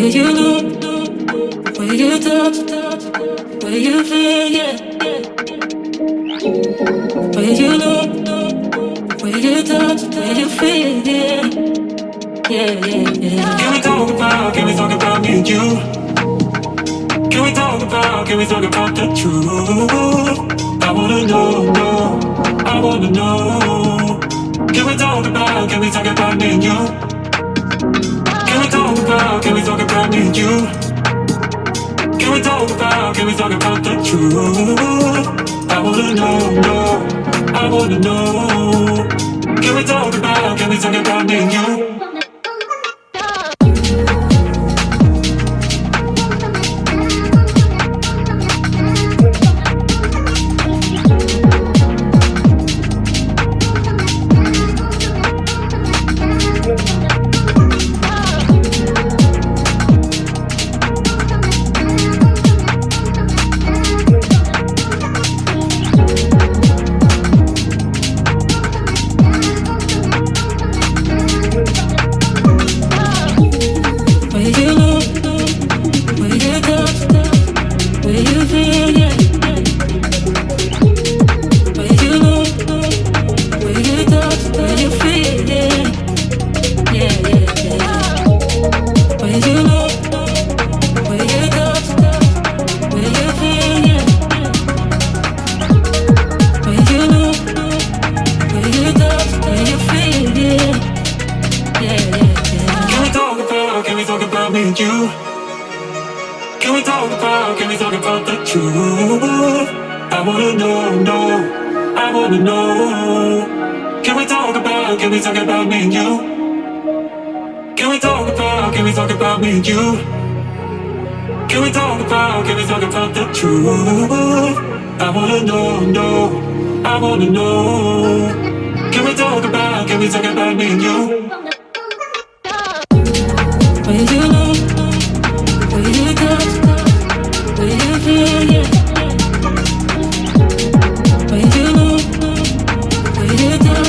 Where you look, where you touch, where you feel, yeah. Where you look, where you touch, where you feel, yeah. Yeah, yeah, yeah. Can we talk about, can we talk about me and you? Can we talk about, can we talk about the truth? I wanna know, know, I wanna know. Can we talk about, can we talk about me and you? Can we talk about, can we and you? Can we talk about, can we talk about the truth? I wanna know, know, I wanna know. Can we talk about, can we talk about me and you? Me and you? Can we talk about, can we talk about the truth? I wanna know, know, I wanna know. Can we talk about, can we talk about me and you? Can we talk about, can we talk about me and you? Can we talk about, can we talk about the truth? I wanna know, know, I wanna know. Can we talk about, can we talk about me and you? Поединок, поединок